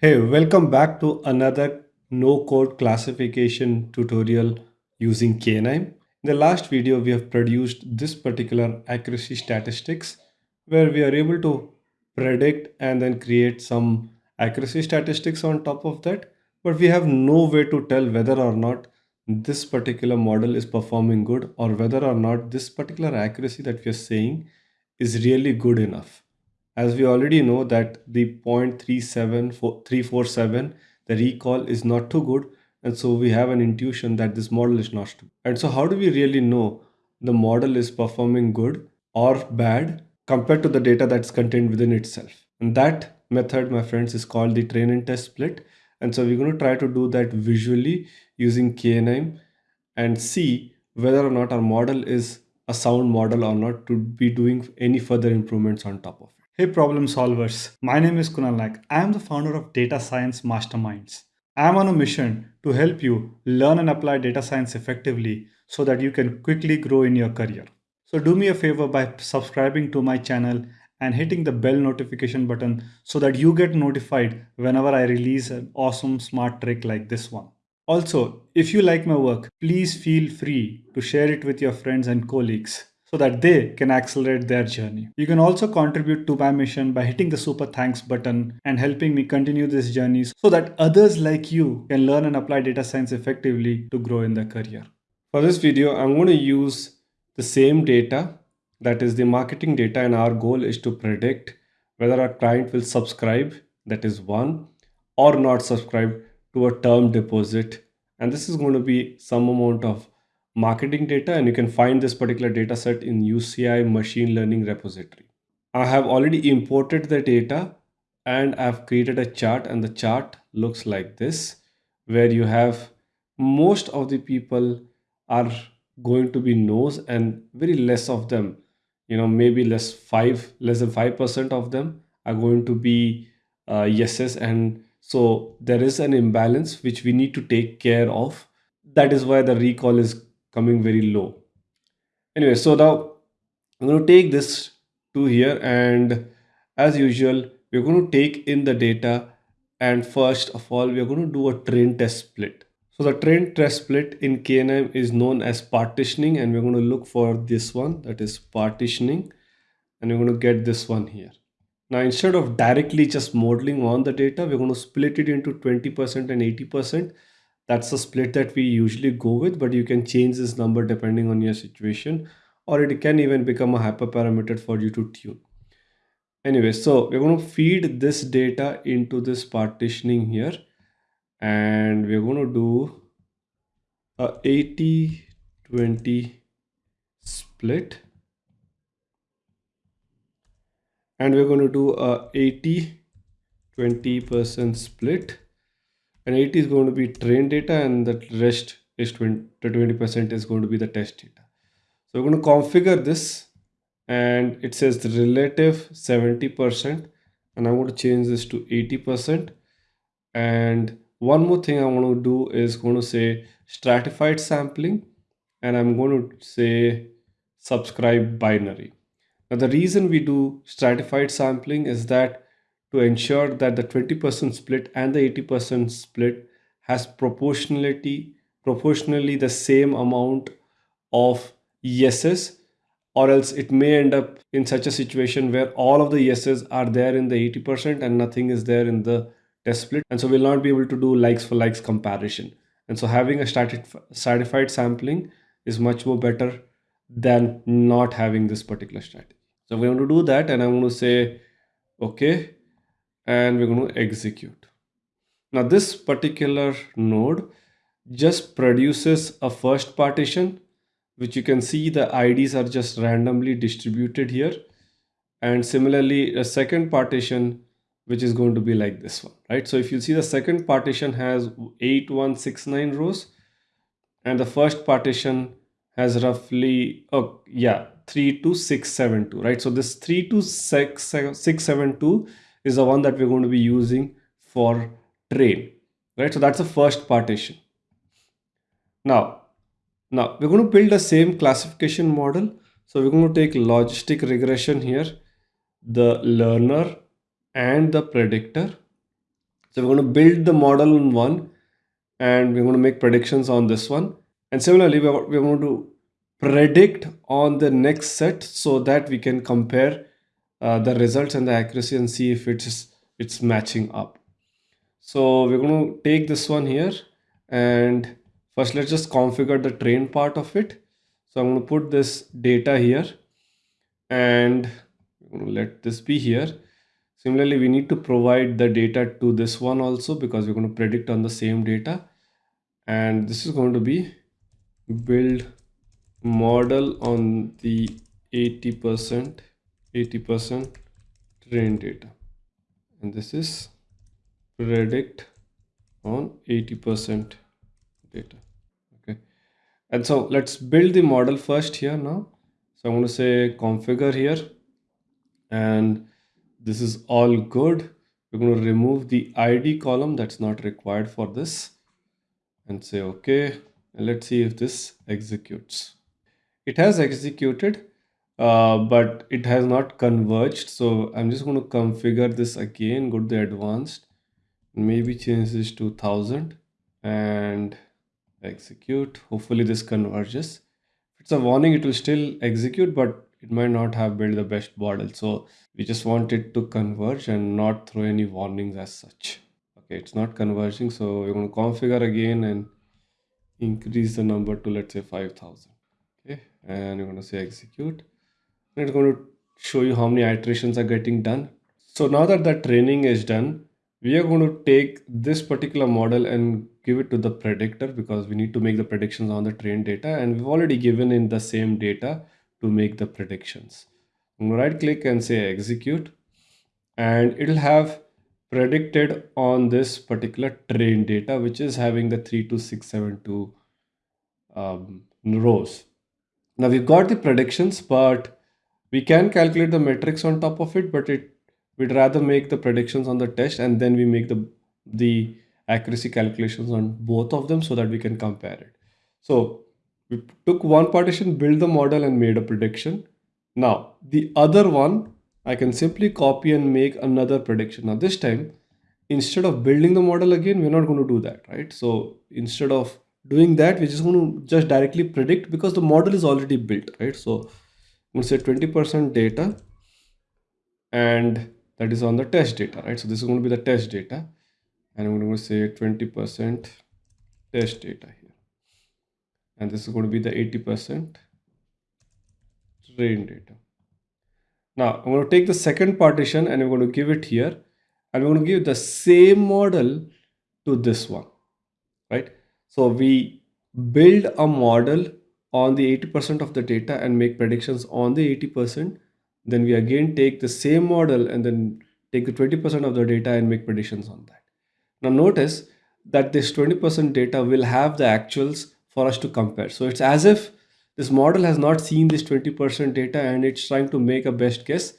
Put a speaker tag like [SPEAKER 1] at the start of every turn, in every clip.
[SPEAKER 1] Hey, welcome back to another no-code classification tutorial using KNIME. In the last video, we have produced this particular accuracy statistics where we are able to predict and then create some accuracy statistics on top of that. But we have no way to tell whether or not this particular model is performing good or whether or not this particular accuracy that we are saying is really good enough as we already know that the 0.37347 the recall is not too good and so we have an intuition that this model is not too and so how do we really know the model is performing good or bad compared to the data that's contained within itself? And that method my friends is called the train and test split. And so we're going to try to do that visually using KNIME and see whether or not our model is a sound model or not to be doing any further improvements on top of
[SPEAKER 2] Hey problem solvers, my name is Kunal Naik. I am the founder of Data Science Masterminds. I am on a mission to help you learn and apply data science effectively so that you can quickly grow in your career. So do me a favor by subscribing to my channel and hitting the bell notification button so that you get notified whenever I release an awesome smart trick like this one. Also, if you like my work, please feel free to share it with your friends and colleagues so that they can accelerate their journey. You can also contribute to my mission by hitting the super thanks button and helping me continue this journey so that others like you can learn and apply data science effectively to grow in their career.
[SPEAKER 1] For this video, I'm going to use the same data that is the marketing data and our goal is to predict whether our client will subscribe that is one or not subscribe to a term deposit and this is going to be some amount of marketing data and you can find this particular data set in UCI machine learning repository. I have already imported the data and I've created a chart and the chart looks like this where you have most of the people are going to be no's and very less of them. You know maybe less five less than five percent of them are going to be uh, yeses. And so there is an imbalance which we need to take care of. That is why the recall is coming very low. Anyway so now i'm going to take this to here and as usual we're going to take in the data and first of all we're going to do a train test split. So the train test split in KNN is known as partitioning and we're going to look for this one that is partitioning and we're going to get this one here. Now instead of directly just modeling on the data, we're going to split it into 20% and 80% that's the split that we usually go with but you can change this number depending on your situation or it can even become a hyperparameter for you to tune. Anyway so we're going to feed this data into this partitioning here and we're going to do a 80 20 split. And we're going to do a 80 20 percent split and 80 is going to be train data and the rest is 20 to 20% is going to be the test data. So we're going to configure this and it says relative 70% and I'm going to change this to 80% and one more thing I want to do is going to say stratified sampling and I'm going to say subscribe binary. Now the reason we do stratified sampling is that to ensure that the 20% split and the 80% split has proportionality proportionally the same amount of yeses or else it may end up in such a situation where all of the yeses are there in the 80% and nothing is there in the test split. And so we'll not be able to do likes for likes comparison. And so having a stratified sampling is much more better than not having this particular strategy. So we're going to do that and i'm going to say okay and we're going to execute. Now this particular node just produces a first partition which you can see the IDs are just randomly distributed here. And similarly a second partition which is going to be like this one right? So if you see the second partition has 8169 rows and the first partition has roughly oh yeah 32672 right? So this 32672 is the one that we're going to be using for train, right? So that's the first partition. Now, now we're going to build the same classification model. So we're going to take logistic regression here, the learner and the predictor. So we're going to build the model on one and we're going to make predictions on this one. And similarly, we're going to predict on the next set so that we can compare uh, the results and the accuracy and see if it's it's matching up. So we're going to take this one here and first let's just configure the train part of it. So I'm going to put this data here and let this be here. Similarly, we need to provide the data to this one also because we're going to predict on the same data. And this is going to be build model on the 80% 80% train data. And this is predict on 80% data. Okay. And so let's build the model first here now. So i'm going to say configure here. And this is all good. We're going to remove the id column that's not required for this and say okay and let's see if this executes. It has executed uh, but it has not converged. So i'm just going to configure this again go to the advanced maybe change this to 1000 and execute. Hopefully this converges. If it's a warning it will still execute but it might not have built the best model. So we just want it to converge and not throw any warnings as such. Okay it's not converging. So we're going to configure again and increase the number to let's say 5000 okay and you're going to say execute it's going to show you how many iterations are getting done. So now that the training is done we are going to take this particular model and give it to the predictor because we need to make the predictions on the trained data and we've already given in the same data to make the predictions. I'm going to right click and say execute and it'll have predicted on this particular train data which is having the 32672 um, rows. Now we've got the predictions but we can calculate the metrics on top of it but it we'd rather make the predictions on the test and then we make the the accuracy calculations on both of them so that we can compare it so we took one partition built the model and made a prediction now the other one I can simply copy and make another prediction. Now this time, instead of building the model again, we're not going to do that, right? So instead of doing that, we're just going to just directly predict because the model is already built, right? So I'm going to say 20% data and that is on the test data, right? So this is going to be the test data and I'm going to say 20% test data here. And this is going to be the 80% train data. Now I'm going to take the second partition and I'm going to give it here and we're going to give the same model to this one, right? So we build a model on the 80% of the data and make predictions on the 80%. Then we again take the same model and then take the 20% of the data and make predictions on that. Now notice that this 20% data will have the actuals for us to compare. So it's as if this model has not seen this 20% data and it's trying to make a best guess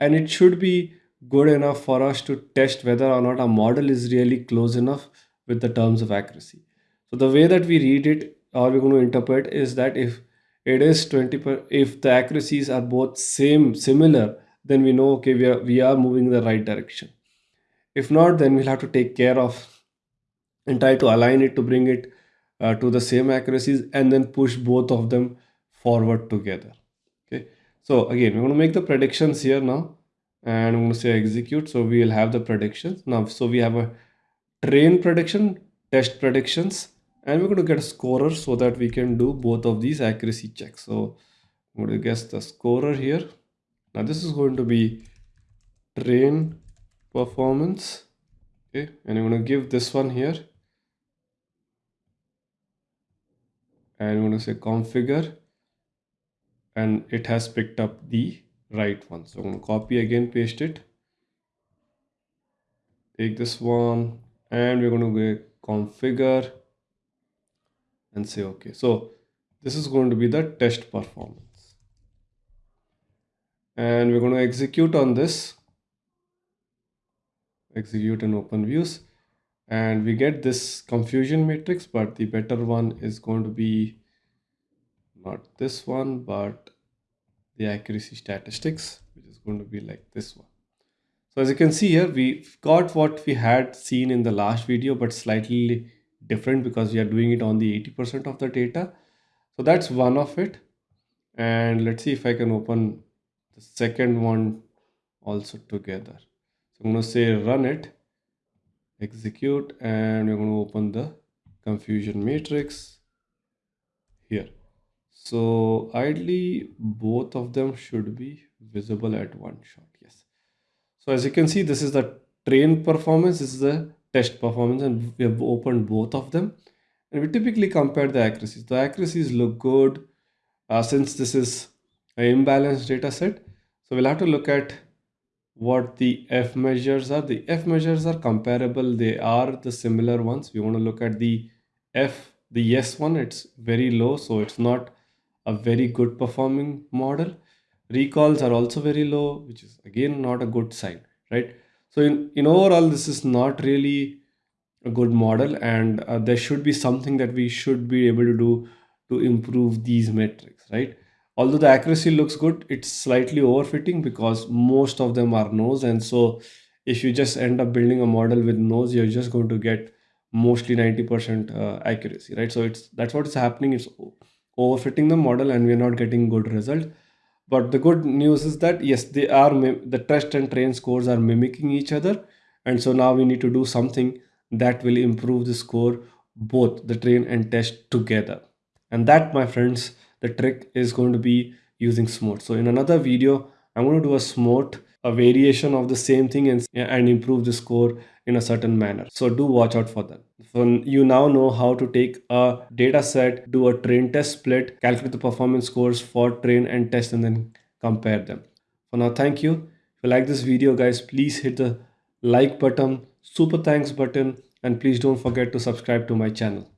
[SPEAKER 1] and it should be good enough for us to test whether or not our model is really close enough with the terms of accuracy. So the way that we read it or we're going to interpret is that if it is 20 per, if the accuracies are both same similar then we know okay we are we are moving in the right direction. If not then we'll have to take care of and try to align it to bring it uh, to the same accuracies and then push both of them forward together. Okay? So again we're going to make the predictions here now and i'm going to say execute. So we'll have the predictions. Now so we have a train prediction test predictions and we're going to get a scorer so that we can do both of these accuracy checks. So i'm going to guess the scorer here. Now this is going to be train performance. Okay and i'm going to give this one here. And I'm going to say configure. And it has picked up the right one. So I'm going to copy again, paste it. Take this one. And we're going to configure and say okay. So this is going to be the test performance. And we're going to execute on this. Execute and open views and we get this confusion matrix but the better one is going to be not this one but the accuracy statistics which is going to be like this one So as you can see here, we've got what we had seen in the last video, but slightly different because we are doing it on the 80% of the data. So that's one of it. And let's see if I can open the second one also together. So I'm going to say run it, execute, and we're going to open the confusion matrix here. So ideally, both of them should be visible at one shot. Yes. So as you can see, this is the train performance, this is the test performance, and we have opened both of them. And we typically compare the accuracies. The accuracies look good uh, since this is an imbalanced data set. So we'll have to look at what the F measures are. The F measures are comparable. They are the similar ones. We want to look at the F, the yes one, it's very low. So it's not a very good performing model. Recalls are also very low, which is again not a good sign, right? So in, in overall, this is not really a good model and uh, there should be something that we should be able to do to improve these metrics, right? Although the accuracy looks good, it's slightly overfitting because most of them are no's. And so if you just end up building a model with no's, you're just going to get mostly 90% uh, accuracy, right? So it's that's what is happening. It's overfitting the model and we're not getting good result. But the good news is that yes, they are the test and train scores are mimicking each other. And so now we need to do something that will improve the score both the train and test together and that my friends the trick is going to be using SMOTE so in another video i'm going to do a SMOTE a variation of the same thing and, and improve the score in a certain manner. So do watch out for them so you now know how to take a data set do a train test split calculate the performance scores for train and test and then compare them. For now thank you. If you like this video guys please hit the like button super thanks button and please don't forget to subscribe to my channel